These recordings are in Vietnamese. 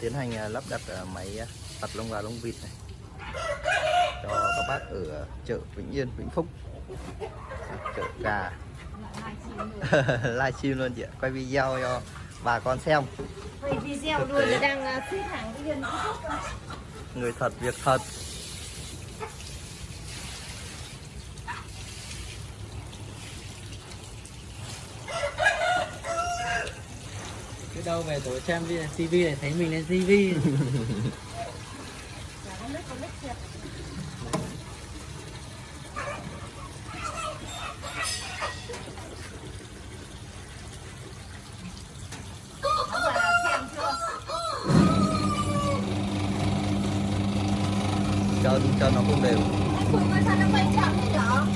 tiến hành à, lắp đặt à, máy à, ตัด lông gà lông vịt này. Cho các bác ở chợ Vĩnh Yên Vĩnh Phúc. Chợ gà. Livestream luôn chị ạ. Quay video cho bà con xem. Quay video luôn đang à, xếp hàng cái dân người thật việc thật đâu về tối xem TV này thấy mình lên TV cho cho nó không đều với sao nó quay chậm thế nhở?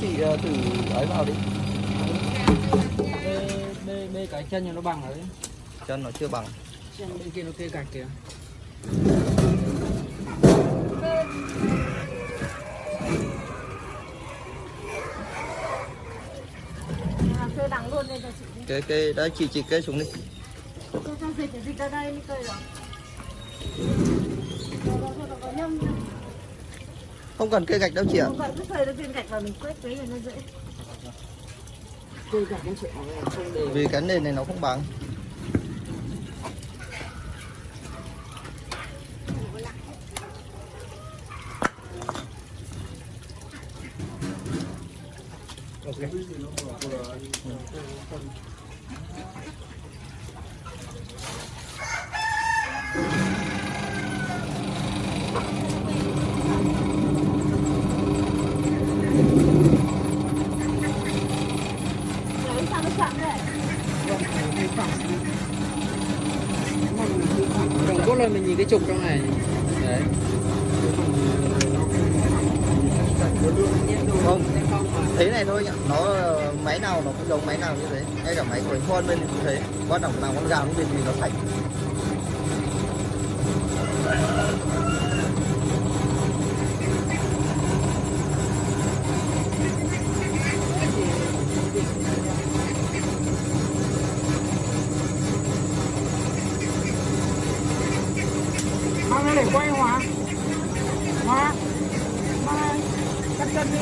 Chị ờ, thử ấy vào đi bê, bê, cái chân cho nó bằng rồi đấy chân nó chưa bằng chân bên kia nó kê cạch kìa Kê đằng luôn đây cho chị đi. cái cái đấy chị chị kê xuống đi cho dịch dịch ra đây cây rồi. Rồi, không cần kê gạch đâu chị ạ. Không cần cứ thời nó viên gạch vào mình quét cái là nó dễ. kê cạch nó sẽ không đều vì cái nền này nó không bằng. Đấy Đồng cốt lên mình nhìn cái trục trong này. Đấy. Không. Thế này thôi nhá. Nó, máy nào nó cũng giống máy nào như thế. Ngay cả máy của anh Huân bên thì cũng thế. Quan trọng là con gà nó bên thì nó sạch. Để quay hóa. Hóa. Mang Cắt chân đi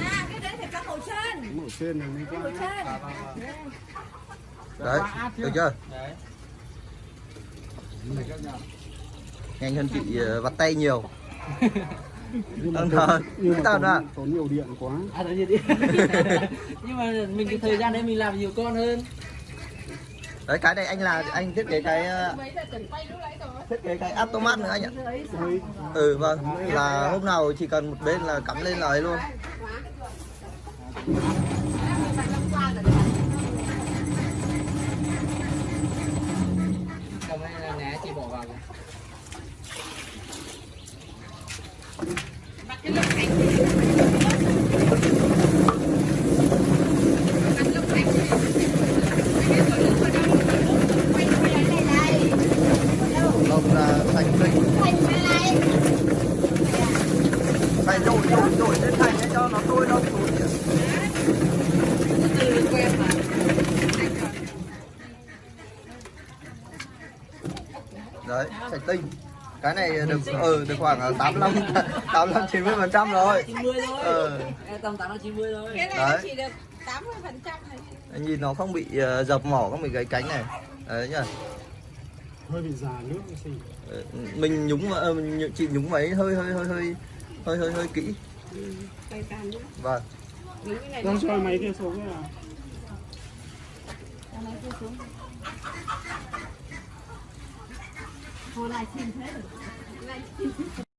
À, cái đấy phải cắt hậu chân. Mổ trên này mới Cái hậu chân đấy được chưa? Đấy. Nhanh hơn chị ờ, vặt tay nhiều. Nhưng mà Vâng, tốn- thôi. nhưng Cái mà tao tốn, đã. tốn nhiều điện quá. À Nhưng mà mình cái thời gian đấy mình làm nhiều con hơn. Đấy cái này anh là anh thiết kế cái ờ, thiết kế cái automat nữa anh ạ. Ừ vâng. là hôm nào chỉ cần một bên là cắm lên là ấy luôn phải rồi, rồi, rồi, lên thành để cho nó tôi lông xuống chị ạ sạch tinh cái này được ừ được khoảng 85 85 90 phần trăm rồi. 90 thôi. Ờ. Ê, Tầm 8 90 thôi. Cái này Đấy. nó chỉ được 80 phần trăm nhìn nó không bị ờ, dập mỏ không bị gãy cánh này. Đấy nhá hơi bị già nước Ờ, mình nhúng ờ, mình chị nhúng máy hơi hơi hơi hơi hơi hơi hơi kỹ. Nữa. vâng. Đúng cái này con cho máy kia xuống cái nào Cho nó kia xuống. Thôi livestream thế rồi. Livestream.